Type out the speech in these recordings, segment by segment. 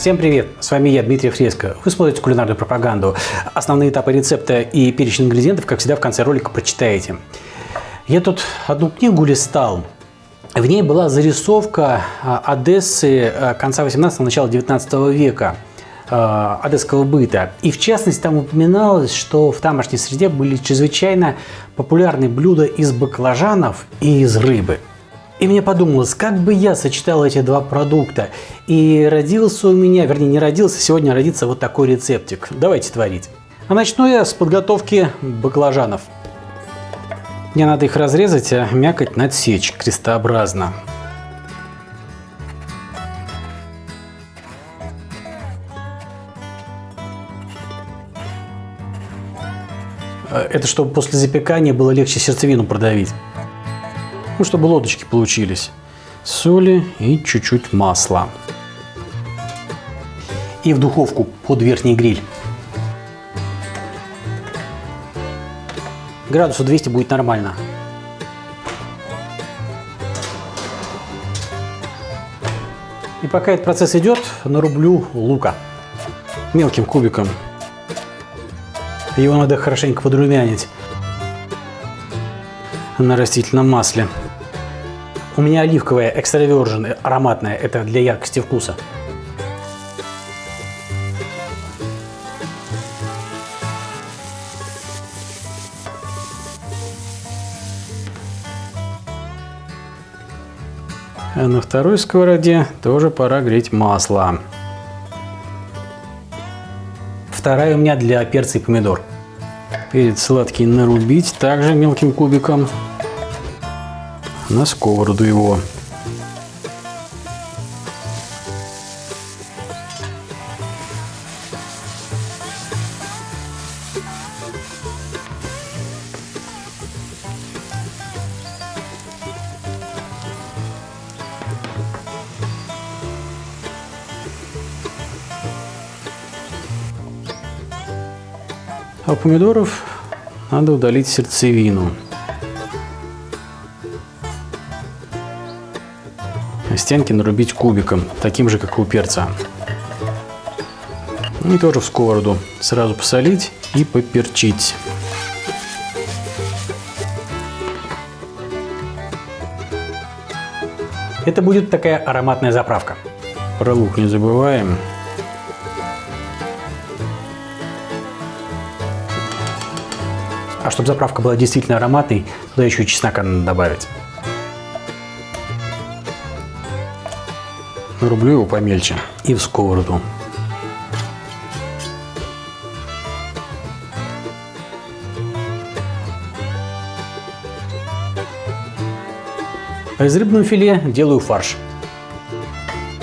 Всем привет! С вами я, Дмитрий Фреско. Вы смотрите кулинарную пропаганду. Основные этапы рецепта и перечень ингредиентов, как всегда, в конце ролика прочитаете. Я тут одну книгу листал. В ней была зарисовка а, Одессы а, конца 18-го, начала 19 века а, одесского быта. И в частности там упоминалось, что в тамошней среде были чрезвычайно популярны блюда из баклажанов и из рыбы. И мне подумалось, как бы я сочетал эти два продукта. И родился у меня, вернее не родился, сегодня родится вот такой рецептик. Давайте творить. А начну я с подготовки баклажанов. Мне надо их разрезать, а мякоть надсечь крестообразно. Это чтобы после запекания было легче сердцевину продавить ну, чтобы лодочки получились. Соли и чуть-чуть масла. И в духовку под верхний гриль. Градусу 200 будет нормально. И пока этот процесс идет, нарублю лука мелким кубиком. Его надо хорошенько подрумянить на растительном масле. У меня оливковая экстравержен, ароматная, это для яркости вкуса. А на второй сковороде тоже пора греть масло. Вторая у меня для перца и помидор. Перец сладкий нарубить также мелким кубиком на сковороду его. А у помидоров надо удалить сердцевину. Стенки нарубить кубиком, таким же, как у перца. И тоже в сковороду сразу посолить и поперчить. Это будет такая ароматная заправка. Про лук не забываем. А чтобы заправка была действительно ароматной, туда еще и чеснока надо добавить. Нарублю его помельче и в сковороду. А из рыбного филе делаю фарш.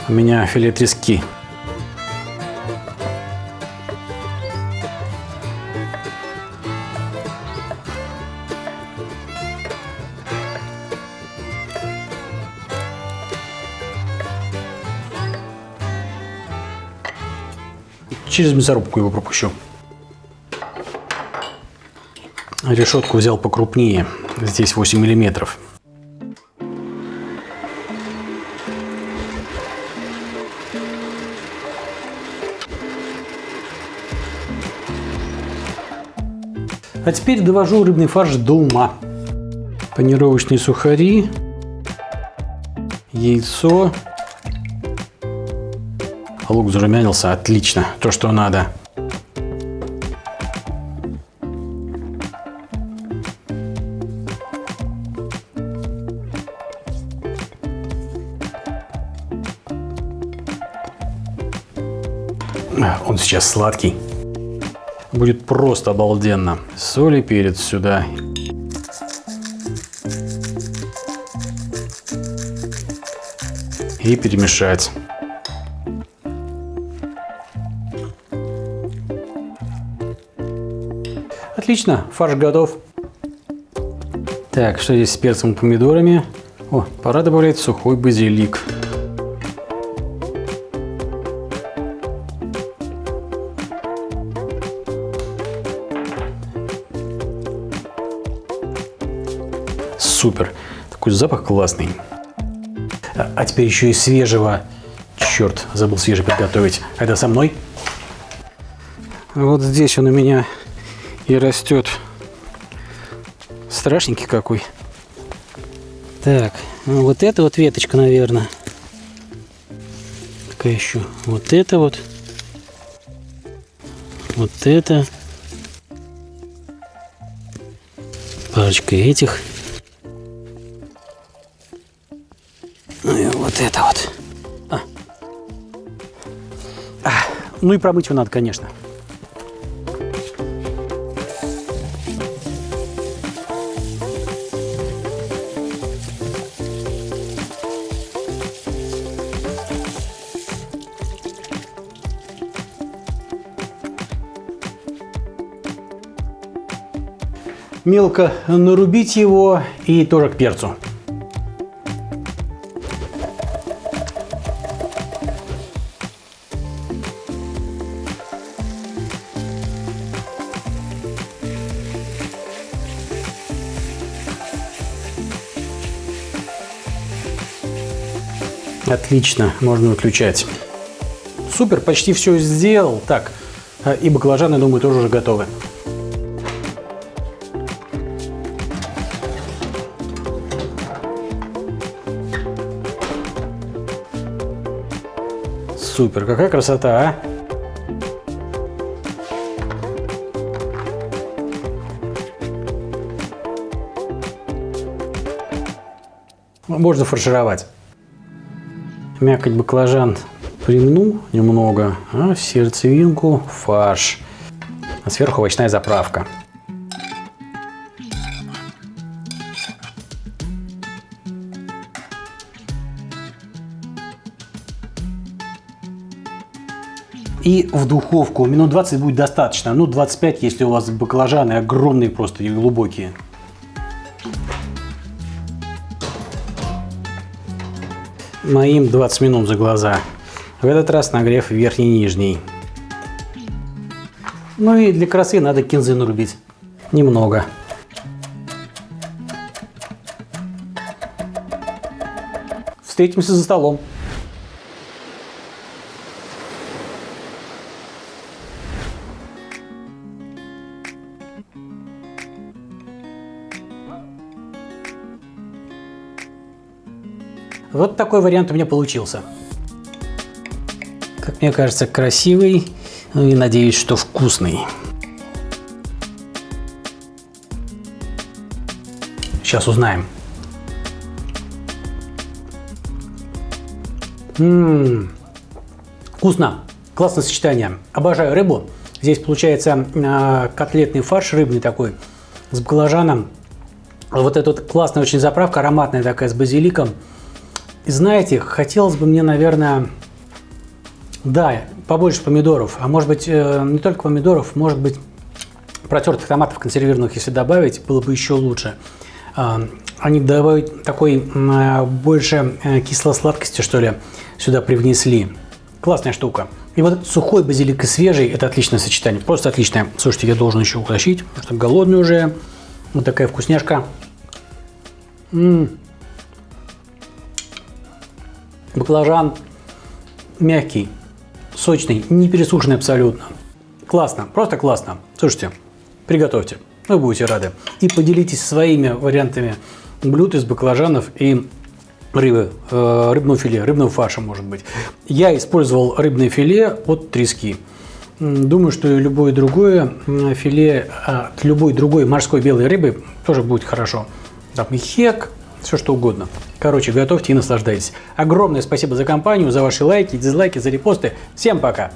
У меня филе трески Через мясорубку его пропущу. Решетку взял покрупнее. Здесь 8 миллиметров. А теперь довожу рыбный фарш до ума. Панировочные сухари, яйцо, Лук зарумянился, отлично, то, что надо. Он сейчас сладкий. Будет просто обалденно. Соль и перец сюда. И перемешать. Отлично, фарш готов. Так, что здесь с перцем и помидорами? О, пора добавлять сухой базилик. Супер, такой запах классный. А, а теперь еще и свежего Черт, забыл свежий подготовить. Это со мной? Вот здесь он у меня и растет. Страшненький какой. Так, ну вот эта вот веточка, наверное. Какая еще? Вот это вот. Вот это. Парочка этих. Ну и вот это вот. А. А. Ну и промыть его надо, конечно. Мелко нарубить его и тоже к перцу. Отлично, можно выключать. Супер, почти все сделал. Так, и баклажаны, думаю, тоже уже готовы. Супер, какая красота, а? Можно фаршировать. Мякоть баклажан примну немного, а сердцевинку фарш. А сверху овощная заправка. И в духовку минут 20 будет достаточно. Ну, 25, если у вас баклажаны огромные просто и глубокие. Моим 20 минут за глаза. В этот раз нагрев верхний и нижний. Ну и для красы надо кинзы нарубить. Немного. Встретимся за столом. Вот такой вариант у меня получился. Как мне кажется, красивый, ну и надеюсь, что вкусный. Сейчас узнаем. Ммм, вкусно, классное сочетание. Обожаю рыбу. Здесь получается э, котлетный фарш рыбный такой с баклажаном. Вот эта вот классная очень заправка, ароматная такая с базиликом. И знаете, хотелось бы мне, наверное, да, побольше помидоров, а может быть э, не только помидоров, может быть протертых томатов консервированных, если добавить, было бы еще лучше. А, они добавить такой больше э, кисло-сладкости, что ли, сюда привнесли. Классная штука. И вот сухой базилик и свежий – это отличное сочетание, просто отличное. Слушайте, я должен еще утащить, потому что голодный уже. Вот такая вкусняшка. -м. Баклажан мягкий, сочный, не пересушенный абсолютно. Классно, просто классно. Слушайте, приготовьте, вы будете рады. И поделитесь своими вариантами блюд из баклажанов и рыбы, э, рыбного филе, рыбного фарша, может быть. Я использовал рыбное филе от трески. Думаю, что и любое другое филе от любой другой морской белой рыбы тоже будет хорошо. Там и хек, все что угодно. Короче, готовьте и наслаждайтесь. Огромное спасибо за компанию, за ваши лайки, дизлайки, за репосты. Всем пока!